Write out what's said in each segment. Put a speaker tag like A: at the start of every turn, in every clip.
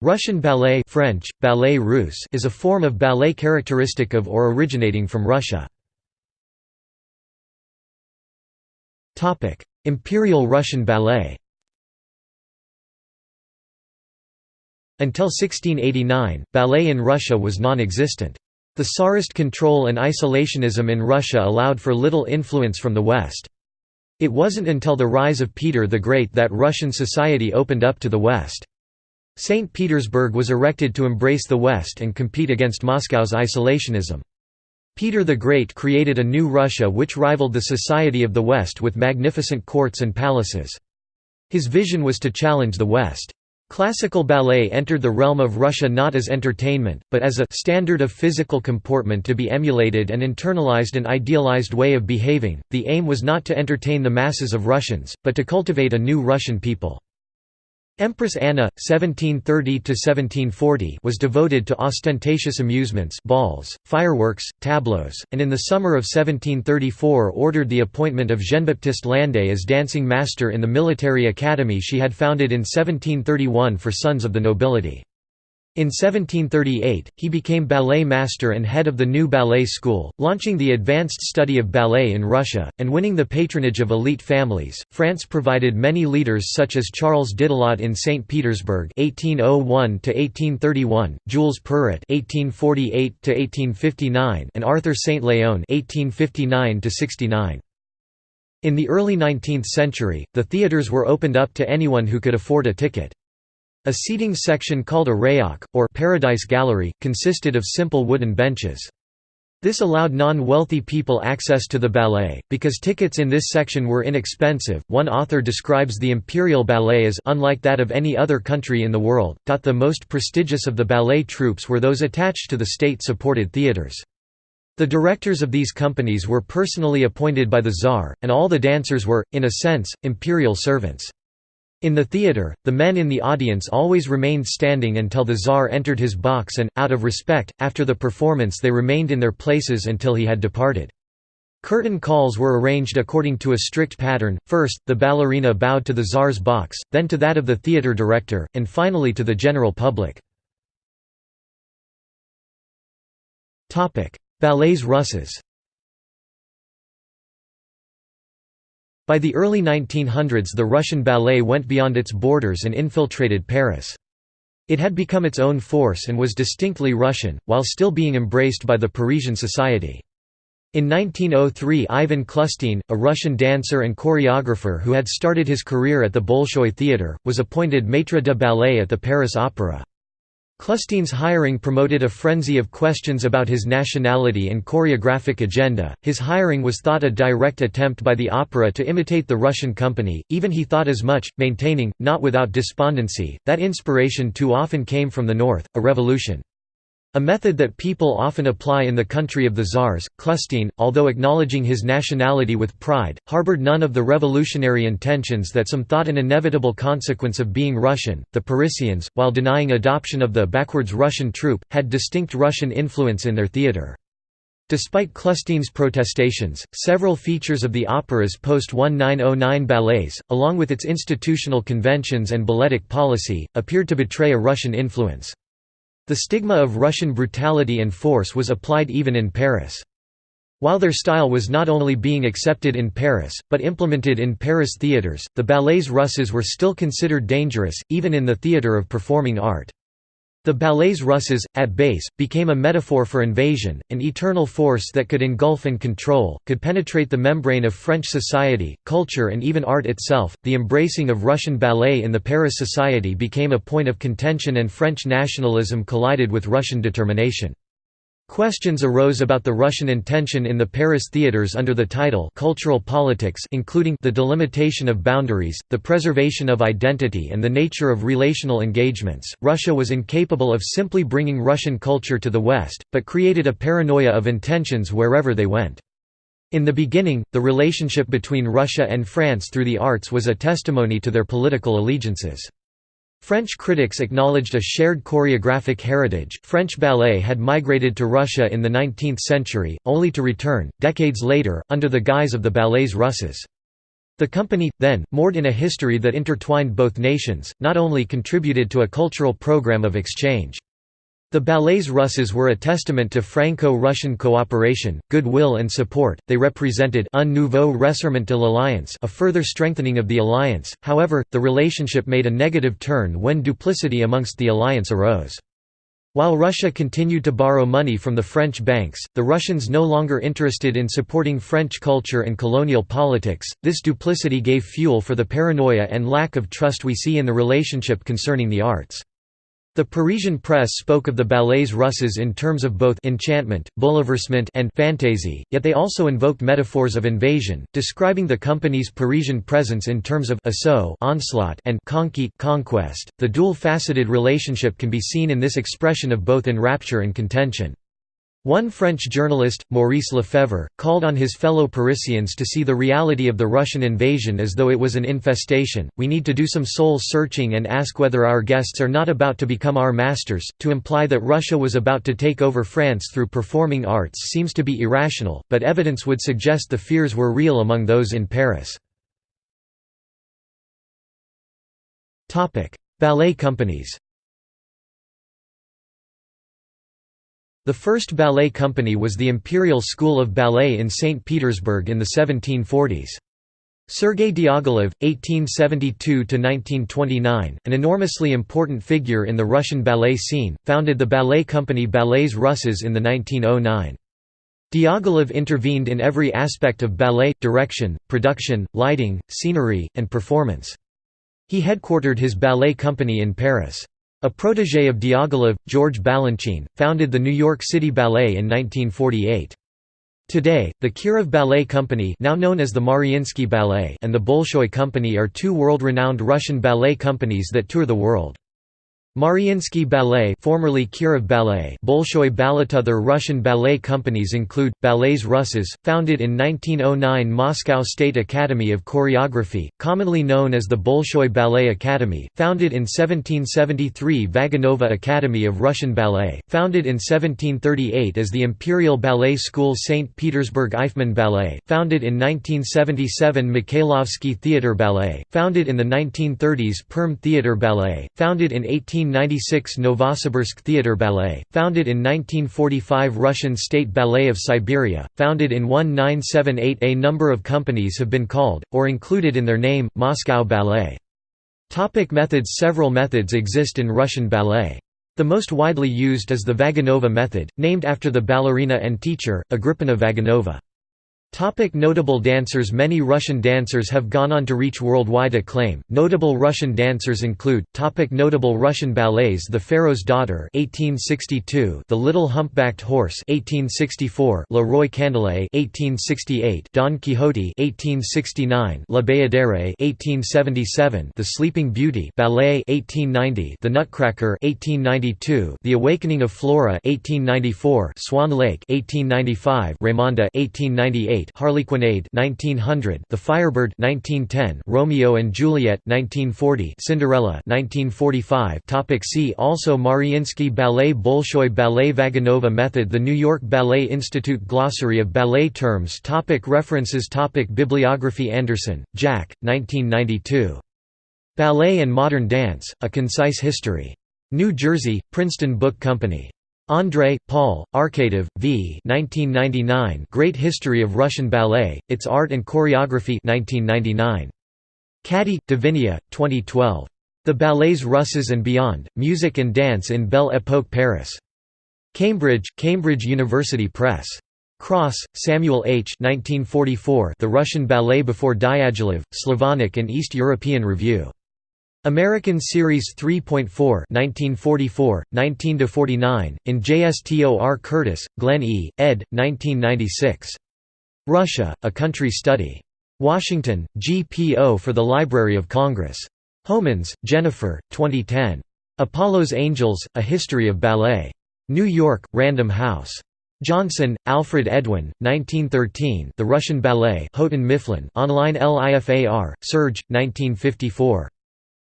A: Russian ballet French, ballet russe is a form of ballet characteristic of or originating from Russia. Imperial Russian Ballet Until 1689, ballet in Russia was non-existent. The Tsarist control and isolationism in Russia allowed for little influence from the West. It wasn't until the rise of Peter the Great that Russian society opened up to the West. St. Petersburg was erected to embrace the West and compete against Moscow's isolationism. Peter the Great created a new Russia which rivaled the society of the West with magnificent courts and palaces. His vision was to challenge the West. Classical ballet entered the realm of Russia not as entertainment, but as a standard of physical comportment to be emulated and internalized an idealized way of behaving. The aim was not to entertain the masses of Russians, but to cultivate a new Russian people. Empress Anna, 1730–1740 was devoted to ostentatious amusements balls, fireworks, tableaux, and in the summer of 1734 ordered the appointment of Jean-Baptiste Landé as dancing master in the military academy she had founded in 1731 for sons of the nobility. In 1738, he became ballet master and head of the new ballet school, launching the advanced study of ballet in Russia, and winning the patronage of elite families. France provided many leaders such as Charles Didelot in St. Petersburg (1801–1831), Jules Perrot (1848–1859), and Arthur Saint Leon (1859–69). In the early 19th century, the theatres were opened up to anyone who could afford a ticket. A seating section called a rayok, or paradise gallery, consisted of simple wooden benches. This allowed non-wealthy people access to the ballet, because tickets in this section were inexpensive. One author describes the imperial ballet as unlike that of any other country in the world. The most prestigious of the ballet troupes were those attached to the state-supported theatres. The directors of these companies were personally appointed by the Tsar, and all the dancers were, in a sense, imperial servants. In the theatre, the men in the audience always remained standing until the Tsar entered his box and, out of respect, after the performance they remained in their places until he had departed. Curtain calls were arranged according to a strict pattern, first, the ballerina bowed to the Tsar's box, then to that of the theatre director, and finally to the general public. Ballets Russes By the early 1900s the Russian ballet went beyond its borders and infiltrated Paris. It had become its own force and was distinctly Russian, while still being embraced by the Parisian society. In 1903 Ivan Clustine, a Russian dancer and choreographer who had started his career at the Bolshoi Theatre, was appointed maître de ballet at the Paris Opera. Clustine's hiring promoted a frenzy of questions about his nationality and choreographic agenda. His hiring was thought a direct attempt by the opera to imitate the Russian company, even he thought as much, maintaining, not without despondency, that inspiration too often came from the north, a revolution. A method that people often apply in the country of the czars, Clustine, although acknowledging his nationality with pride, harbored none of the revolutionary intentions that some thought an inevitable consequence of being Russian. The Parisians, while denying adoption of the backwards Russian troupe, had distinct Russian influence in their theatre. Despite Clustine's protestations, several features of the opera's post-1909 ballets, along with its institutional conventions and balletic policy, appeared to betray a Russian influence. The stigma of Russian brutality and force was applied even in Paris. While their style was not only being accepted in Paris, but implemented in Paris theatres, the ballets Russes were still considered dangerous, even in the theatre of performing art. The ballets Russes, at base, became a metaphor for invasion, an eternal force that could engulf and control, could penetrate the membrane of French society, culture, and even art itself. The embracing of Russian ballet in the Paris society became a point of contention, and French nationalism collided with Russian determination. Questions arose about the Russian intention in the Paris theatres under the title cultural politics including the delimitation of boundaries, the preservation of identity and the nature of relational engagements. Russia was incapable of simply bringing Russian culture to the West, but created a paranoia of intentions wherever they went. In the beginning, the relationship between Russia and France through the arts was a testimony to their political allegiances. French critics acknowledged a shared choreographic heritage. French ballet had migrated to Russia in the 19th century, only to return, decades later, under the guise of the ballets russes. The company, then, moored in a history that intertwined both nations, not only contributed to a cultural program of exchange. The ballets Russes were a testament to Franco-Russian cooperation, goodwill and support, they represented un nouveau resserrement de l'alliance a further strengthening of the alliance, however, the relationship made a negative turn when duplicity amongst the alliance arose. While Russia continued to borrow money from the French banks, the Russians no longer interested in supporting French culture and colonial politics. This duplicity gave fuel for the paranoia and lack of trust we see in the relationship concerning the arts. The Parisian press spoke of the ballets russes in terms of both enchantment, bouleversement and fantasy, yet they also invoked metaphors of invasion, describing the company's Parisian presence in terms of assault onslaught and conquête conquest. The dual-faceted relationship can be seen in this expression of both enrapture and contention. One French journalist, Maurice Lefebvre, called on his fellow Parisians to see the reality of the Russian invasion as though it was an infestation. We need to do some soul searching and ask whether our guests are not about to become our masters. To imply that Russia was about to take over France through performing arts seems to be irrational, but evidence would suggest the fears were real among those in Paris. Ballet companies The first ballet company was the Imperial School of Ballet in St. Petersburg in the 1740s. Sergei Diaghilev, 1872–1929, an enormously important figure in the Russian ballet scene, founded the ballet company Ballets Russes in the 1909. Diaghilev intervened in every aspect of ballet, direction, production, lighting, scenery, and performance. He headquartered his ballet company in Paris. A protégé of Diaghilev, George Balanchine, founded the New York City Ballet in 1948. Today, the Kirov Ballet Company now known as the Mariinsky Ballet and the Bolshoi Company are two world-renowned Russian ballet companies that tour the world. Mariinsky Ballet formerly Kirov Ballet Bolshoi Balletother Russian ballet companies include, Ballets Russes, founded in 1909 Moscow State Academy of Choreography, commonly known as the Bolshoi Ballet Academy, founded in 1773 Vaganova Academy of Russian Ballet, founded in 1738 as the Imperial Ballet School St. Petersburg Eifman Ballet, founded in 1977 Mikhailovsky Theatre Ballet, founded in the 1930s Perm Theatre Ballet, founded in 18 1996 Novosibirsk Theatre Ballet, founded in 1945 Russian State Ballet of Siberia, founded in 1978 A number of companies have been called, or included in their name, Moscow Ballet. Topic methods Several methods exist in Russian ballet. The most widely used is the Vaganova method, named after the ballerina and teacher, Agrippina Vaganova. Topic notable dancers Many Russian dancers have gone on to reach worldwide acclaim. Notable Russian dancers include topic Notable Russian ballets The Pharaoh's Daughter 1862, The Little Humpbacked Horse 1864, Le Roi Candaule 1868, Don Quixote 1869, La Bayadere 1877, The Sleeping Beauty Ballet 1890, The Nutcracker 1892, The Awakening of Flora 1894, Swan Lake 1895, Raymonda 1898 Harlequinade 1900, The Firebird 1910, Romeo and Juliet 1940, Cinderella 1945. Topic see also Mariinsky Ballet Bolshoi Ballet Vaganova Method The New York Ballet Institute Glossary of Ballet Terms topic References topic Bibliography Anderson, Jack, 1992. Ballet and Modern Dance, A Concise History. New Jersey, Princeton Book Company. André, Paul, Arkadiev, V. 1999 Great History of Russian Ballet, Its Art and Choreography 1999. Caddy, Davinia, 2012. The Ballets Russes and Beyond, Music and Dance in Belle Époque Paris. Cambridge, Cambridge University Press. Cross, Samuel H. 1944 The Russian Ballet Before Diaghilev, Slavonic and East European Review. American Series 3.4 1944, 19–49, in JSTOR Curtis, Glenn E., ed., 1996. Russia, A Country Study. Washington, GPO for the Library of Congress. Homans, Jennifer, 2010. Apollo's Angels, A History of Ballet. New York, Random House. Johnson, Alfred Edwin, 1913 The Russian Ballet Houghton Mifflin online LIFAR, Serge, 1954.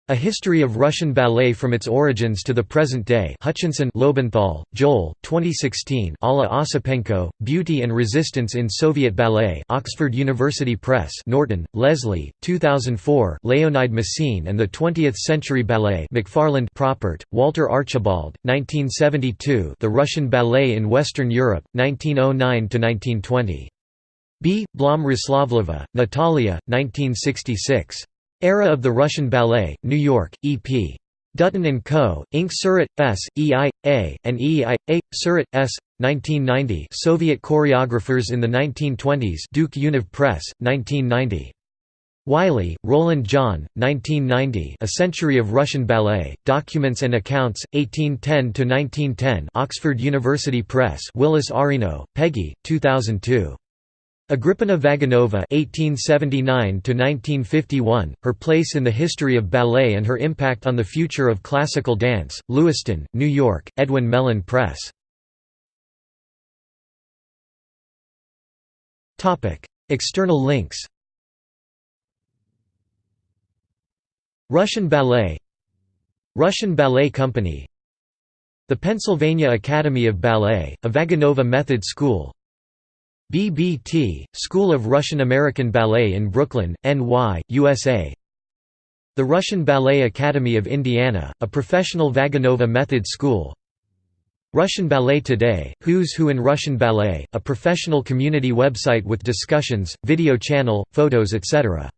A: A History of Russian Ballet from its Origins to the Present Day. Hutchinson Lobenthal, Joel, 2016 Alla Osipenko, Beauty and Resistance in Soviet Ballet. Oxford University Press. Norton, Leslie, 2004 Leonide Massine and the Twentieth Century Ballet. McFarland Proppert, Walter Archibald, 1972 The Russian Ballet in Western Europe, 1909–1920. B. Blom Natalia, 1966. Era of the Russian Ballet, New York, E.P. Dutton & Co., Inc. Surat, S., E.I.A., and E.I.A., Surat, S., 1990 Soviet Choreographers in the 1920s Duke Univ Press, 1990. Wiley, Roland John, 1990 A Century of Russian Ballet, Documents and Accounts, 1810–1910 Oxford University Press Willis Arino, Peggy, 2002. Agrippina Vaganova (1879–1951), her place in the history of ballet and her impact on the future of classical dance. Lewiston, New York: Edwin Mellen Press. Topic: External links. Russian Ballet Russian Ballet Company The Pennsylvania Academy of Ballet, a Vaganova Method School BBT, School of Russian American Ballet in Brooklyn, NY, USA The Russian Ballet Academy of Indiana, a professional Vaganova method school Russian Ballet Today, Who's Who in Russian Ballet, a professional community website with discussions, video channel, photos etc.